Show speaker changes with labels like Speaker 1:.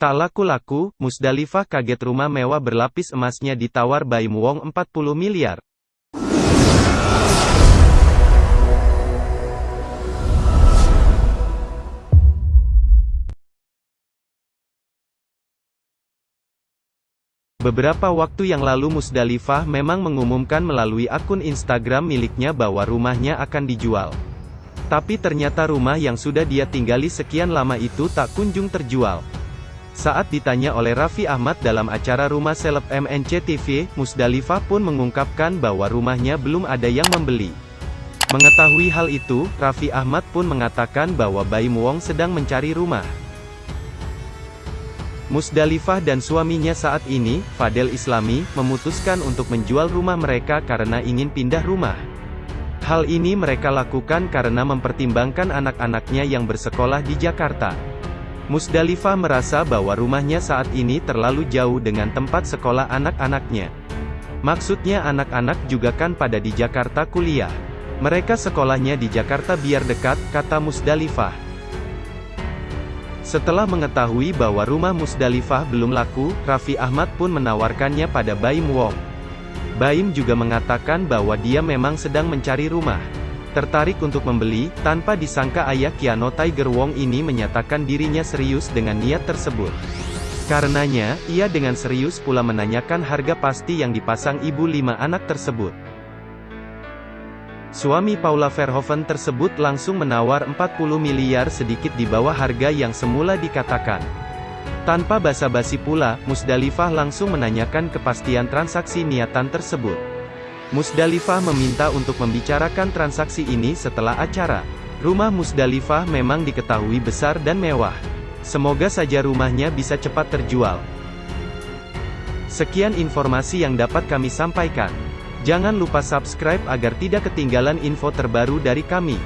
Speaker 1: Tak laku-laku, Musdalifah kaget rumah mewah berlapis emasnya ditawar Baim Wong 40 miliar. Beberapa waktu yang lalu Musdalifah memang mengumumkan melalui akun Instagram miliknya bahwa rumahnya akan dijual. Tapi ternyata rumah yang sudah dia tinggali sekian lama itu tak kunjung terjual. Saat ditanya oleh Raffi Ahmad dalam acara Rumah Seleb MNC TV, Musdalifah pun mengungkapkan bahwa rumahnya belum ada yang membeli. Mengetahui hal itu, Raffi Ahmad pun mengatakan bahwa Baim Wong sedang mencari rumah. Musdalifah dan suaminya saat ini, Fadel Islami, memutuskan untuk menjual rumah mereka karena ingin pindah rumah. Hal ini mereka lakukan karena mempertimbangkan anak-anaknya yang bersekolah di Jakarta. Musdalifah merasa bahwa rumahnya saat ini terlalu jauh dengan tempat sekolah anak-anaknya. Maksudnya anak-anak juga kan pada di Jakarta kuliah. Mereka sekolahnya di Jakarta biar dekat, kata Musdalifah. Setelah mengetahui bahwa rumah Musdalifah belum laku, Raffi Ahmad pun menawarkannya pada Baim Wong. Baim juga mengatakan bahwa dia memang sedang mencari rumah. Tertarik untuk membeli, tanpa disangka ayah Kiano Tiger Wong ini menyatakan dirinya serius dengan niat tersebut. Karenanya, ia dengan serius pula menanyakan harga pasti yang dipasang ibu lima anak tersebut. Suami Paula Verhoeven tersebut langsung menawar 40 miliar sedikit di bawah harga yang semula dikatakan. Tanpa basa-basi pula, Musdalifah langsung menanyakan kepastian transaksi niatan tersebut. Musdalifah meminta untuk membicarakan transaksi ini setelah acara. Rumah Musdalifah memang diketahui besar dan mewah. Semoga saja rumahnya bisa cepat terjual. Sekian informasi yang dapat kami sampaikan. Jangan lupa subscribe agar tidak ketinggalan info terbaru dari kami.